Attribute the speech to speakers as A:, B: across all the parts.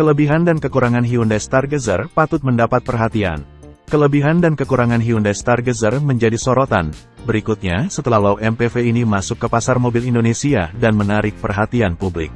A: Kelebihan dan kekurangan Hyundai Stargazer patut mendapat perhatian. Kelebihan dan kekurangan Hyundai Stargazer menjadi sorotan. Berikutnya, setelah low MPV ini masuk ke pasar mobil Indonesia dan menarik perhatian publik.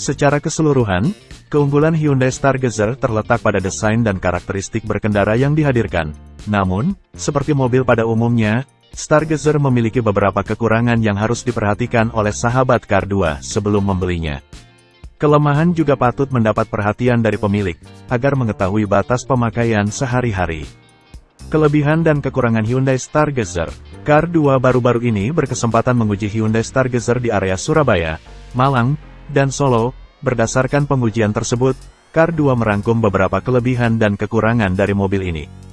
A: Secara keseluruhan, keunggulan Hyundai Stargazer terletak pada desain dan karakteristik berkendara yang dihadirkan. Namun, seperti mobil pada umumnya, Stargazer memiliki beberapa kekurangan yang harus diperhatikan oleh sahabat Car 2 sebelum membelinya. Kelemahan juga patut mendapat perhatian dari pemilik, agar mengetahui batas pemakaian sehari-hari. Kelebihan dan kekurangan Hyundai Stargazer Car 2 baru-baru ini berkesempatan menguji Hyundai Stargazer di area Surabaya, Malang, dan Solo, berdasarkan pengujian tersebut, Car 2 merangkum beberapa kelebihan dan kekurangan dari mobil ini.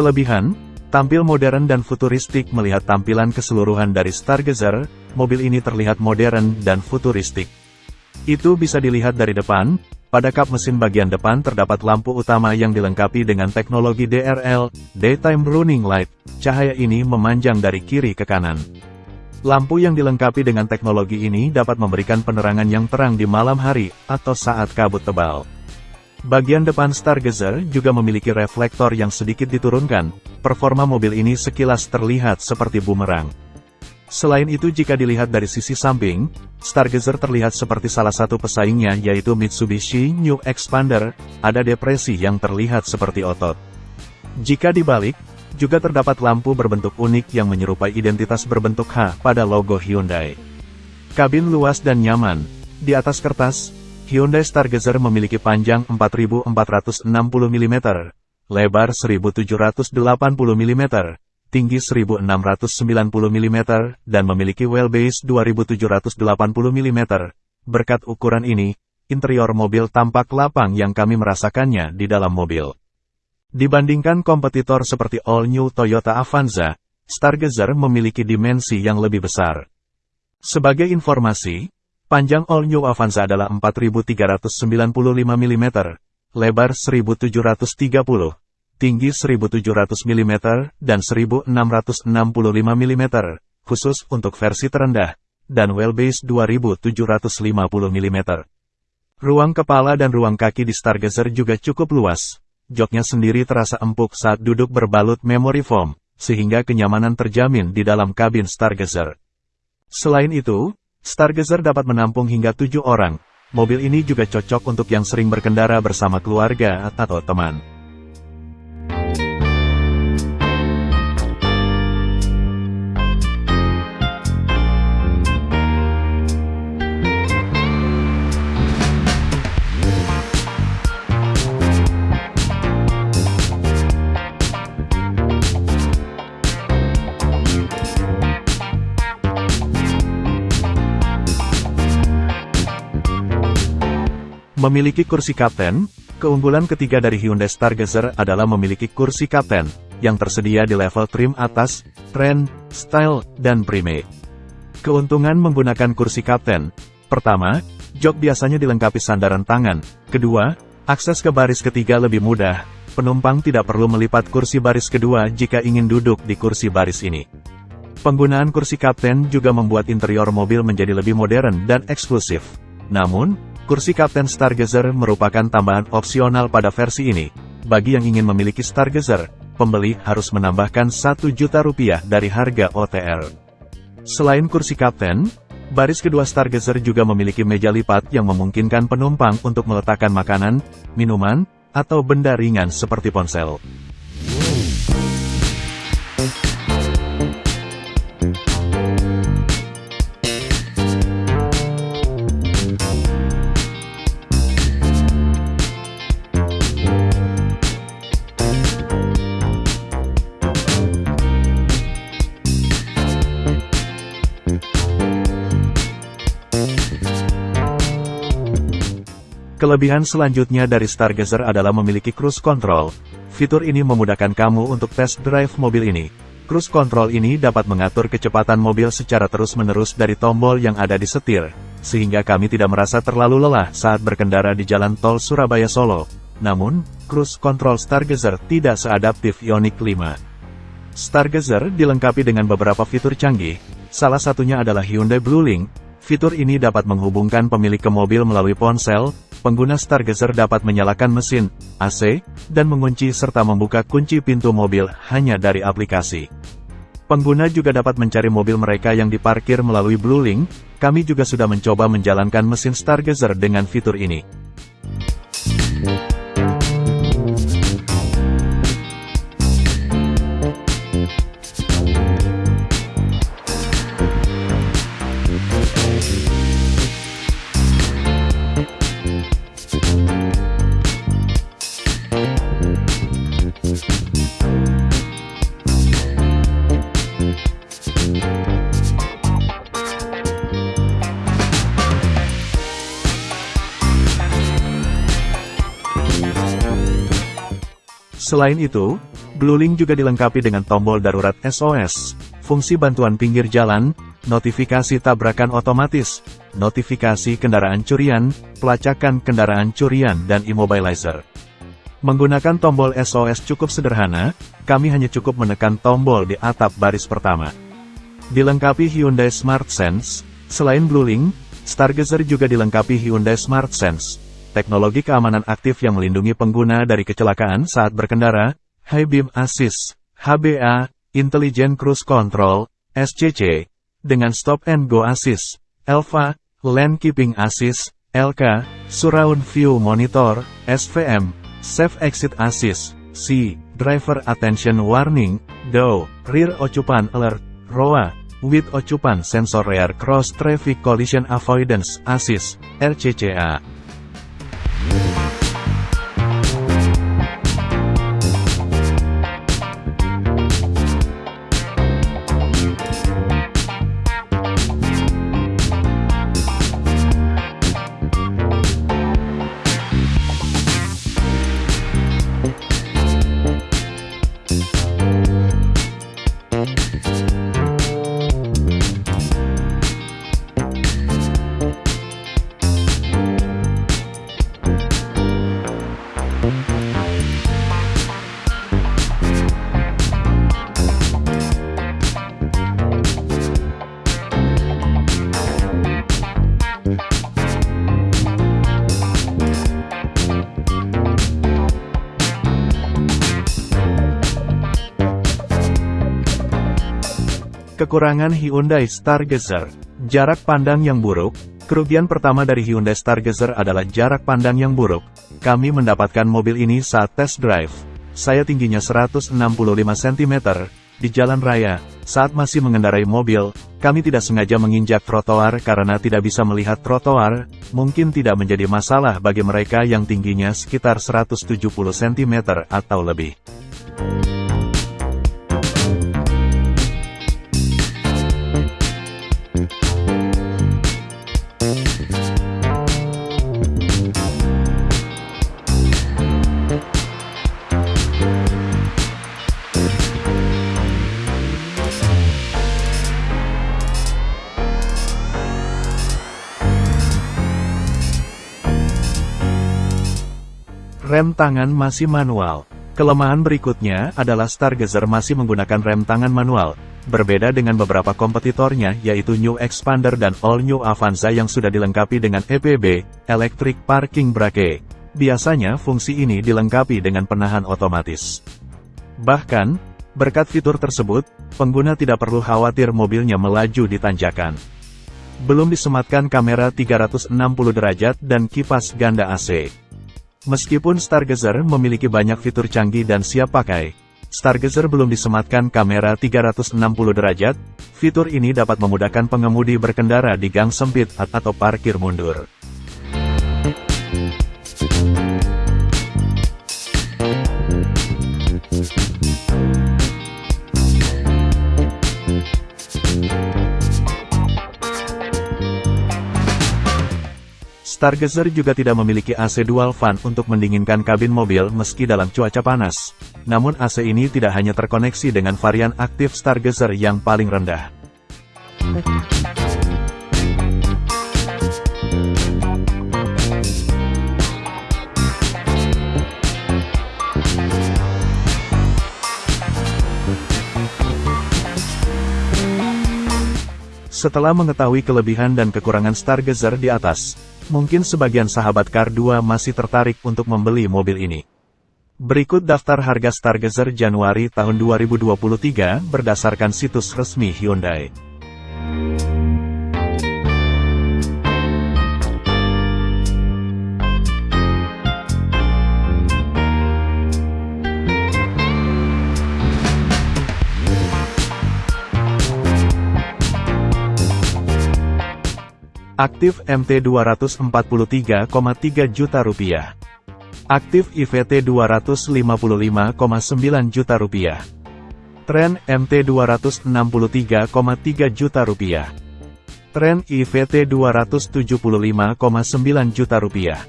A: Kelebihan, tampil modern dan futuristik melihat tampilan keseluruhan dari Stargazer, mobil ini terlihat modern dan futuristik. Itu bisa dilihat dari depan, pada kap mesin bagian depan terdapat lampu utama yang dilengkapi dengan teknologi DRL, Daytime Running Light, cahaya ini memanjang dari kiri ke kanan. Lampu yang dilengkapi dengan teknologi ini dapat memberikan penerangan yang terang di malam hari, atau saat kabut tebal. Bagian depan Stargazer juga memiliki reflektor yang sedikit diturunkan, performa mobil ini sekilas terlihat seperti bumerang. Selain itu jika dilihat dari sisi samping, Stargazer terlihat seperti salah satu pesaingnya yaitu Mitsubishi New Expander, ada depresi yang terlihat seperti otot. Jika dibalik, juga terdapat lampu berbentuk unik yang menyerupai identitas berbentuk H pada logo Hyundai. Kabin luas dan nyaman, di atas kertas, Hyundai Stargazer memiliki panjang 4460 mm, lebar 1780 mm, tinggi 1690 mm, dan memiliki wheelbase 2780 mm. Berkat ukuran ini, interior mobil tampak lapang yang kami merasakannya di dalam mobil. Dibandingkan kompetitor seperti all-new Toyota Avanza, Stargazer memiliki dimensi yang lebih besar. Sebagai informasi, Panjang All New Avanza adalah 4395 mm, lebar 1730, tinggi 1700 mm, dan 1665 mm, khusus untuk versi terendah, dan wheelbase 2750 mm. Ruang kepala dan ruang kaki di Stargazer juga cukup luas. Joknya sendiri terasa empuk saat duduk berbalut memory foam, sehingga kenyamanan terjamin di dalam kabin Stargazer. Selain itu, Stargazer dapat menampung hingga tujuh orang. Mobil ini juga cocok untuk yang sering berkendara bersama keluarga atau teman. Memiliki kursi kapten, keunggulan ketiga dari Hyundai Stargazer adalah memiliki kursi kapten, yang tersedia di level trim atas, trend, style, dan prime. Keuntungan menggunakan kursi kapten. Pertama, jok biasanya dilengkapi sandaran tangan. Kedua, akses ke baris ketiga lebih mudah. Penumpang tidak perlu melipat kursi baris kedua jika ingin duduk di kursi baris ini. Penggunaan kursi kapten juga membuat interior mobil menjadi lebih modern dan eksklusif. Namun, Kursi Kapten Stargazer merupakan tambahan opsional pada versi ini. Bagi yang ingin memiliki Stargazer, pembeli harus menambahkan 1 juta rupiah dari harga OTR. Selain kursi kapten, baris kedua Stargazer juga memiliki meja lipat yang memungkinkan penumpang untuk meletakkan makanan, minuman, atau benda ringan seperti ponsel. Kelebihan selanjutnya dari Stargazer adalah memiliki cruise control. Fitur ini memudahkan kamu untuk test drive mobil ini. Cruise control ini dapat mengatur kecepatan mobil secara terus-menerus dari tombol yang ada di setir, sehingga kami tidak merasa terlalu lelah saat berkendara di jalan tol Surabaya Solo. Namun, cruise control Stargazer tidak seadaptif Ioniq 5. Stargazer dilengkapi dengan beberapa fitur canggih, salah satunya adalah Hyundai Bluelink. Fitur ini dapat menghubungkan pemilik ke mobil melalui ponsel, pengguna Stargazer dapat menyalakan mesin, AC, dan mengunci serta membuka kunci pintu mobil hanya dari aplikasi. Pengguna juga dapat mencari mobil mereka yang diparkir melalui Bluelink, kami juga sudah mencoba menjalankan mesin Stargazer dengan fitur ini. Selain itu, Bluelink juga dilengkapi dengan tombol darurat SOS, fungsi bantuan pinggir jalan, notifikasi tabrakan otomatis, notifikasi kendaraan curian, pelacakan kendaraan curian dan immobilizer. Menggunakan tombol SOS cukup sederhana, kami hanya cukup menekan tombol di atap baris pertama. Dilengkapi Hyundai Smart Sense, selain Bluelink, Stargazer juga dilengkapi Hyundai Smart Sense, teknologi keamanan aktif yang melindungi pengguna dari kecelakaan saat berkendara, High Beam Assist, HBA, Intelligent Cruise Control, SCC, dengan Stop and Go Assist, ELVA, Lane Keeping Assist, LK, Surround View Monitor, SVM, Safe Exit Assist, C, Driver Attention Warning, DO, Rear Occupant Alert, ROA, With Occupant Sensor Rear Cross Traffic Collision Avoidance Assist, RCCA. Thank you. Kekurangan Hyundai Stargazer Jarak pandang yang buruk Kerugian pertama dari Hyundai Stargazer adalah jarak pandang yang buruk. Kami mendapatkan mobil ini saat test drive. Saya tingginya 165 cm. Di jalan raya, saat masih mengendarai mobil, kami tidak sengaja menginjak trotoar karena tidak bisa melihat trotoar, mungkin tidak menjadi masalah bagi mereka yang tingginya sekitar 170 cm atau lebih. Rem tangan masih manual. Kelemahan berikutnya adalah Stargazer masih menggunakan rem tangan manual, berbeda dengan beberapa kompetitornya yaitu New Expander dan All New Avanza yang sudah dilengkapi dengan EPB, Electric Parking Brake. Biasanya fungsi ini dilengkapi dengan penahan otomatis. Bahkan, berkat fitur tersebut, pengguna tidak perlu khawatir mobilnya melaju di tanjakan. Belum disematkan kamera 360 derajat dan kipas ganda AC. Meskipun Stargazer memiliki banyak fitur canggih dan siap pakai, Stargazer belum disematkan kamera 360 derajat, fitur ini dapat memudahkan pengemudi berkendara di gang sempit atau parkir mundur. Stargazer juga tidak memiliki AC dual fan untuk mendinginkan kabin mobil meski dalam cuaca panas. Namun AC ini tidak hanya terkoneksi dengan varian aktif Stargazer yang paling rendah. Setelah mengetahui kelebihan dan kekurangan Stargazer di atas, Mungkin sebagian sahabat Car 2 masih tertarik untuk membeli mobil ini. Berikut daftar harga Stargazer Januari tahun 2023 berdasarkan situs resmi Hyundai. Aktif MT 243,3 juta rupiah. Aktif IVT 255,9 juta rupiah. Tren MT 263,3 juta rupiah. Tren IVT 275,9 juta rupiah.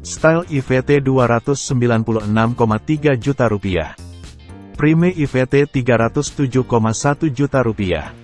A: Style IVT 296,3 juta rupiah. Prime IVT 307,1 juta rupiah.